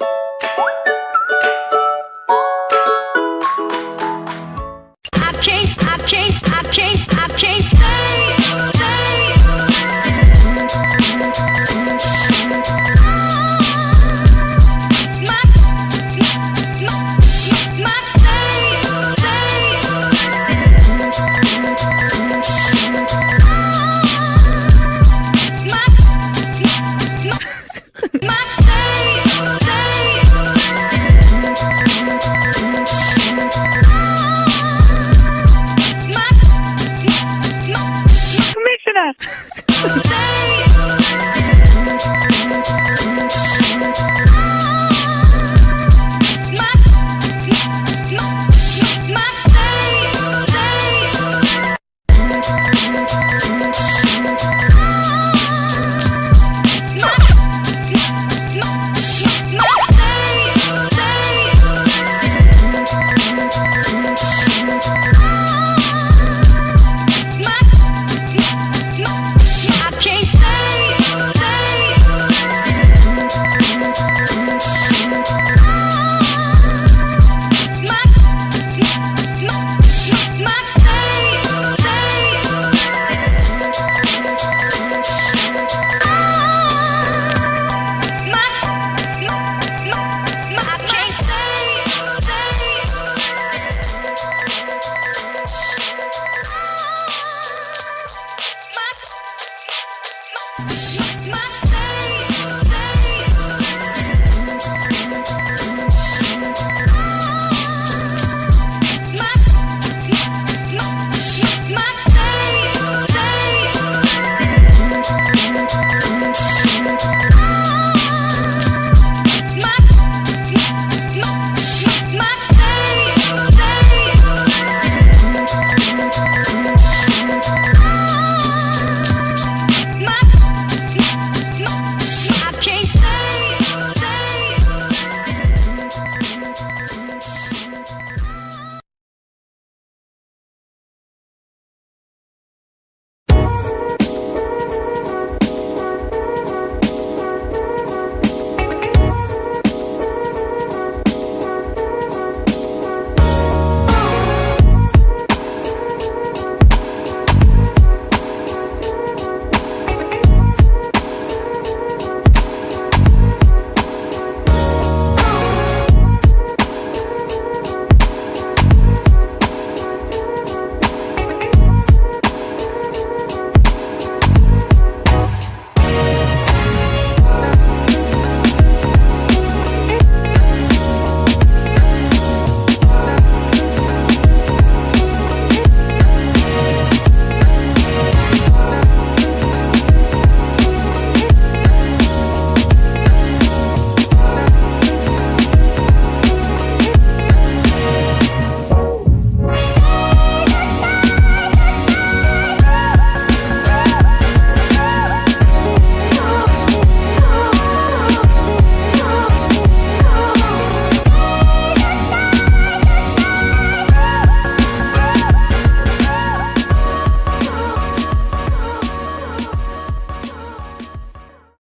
you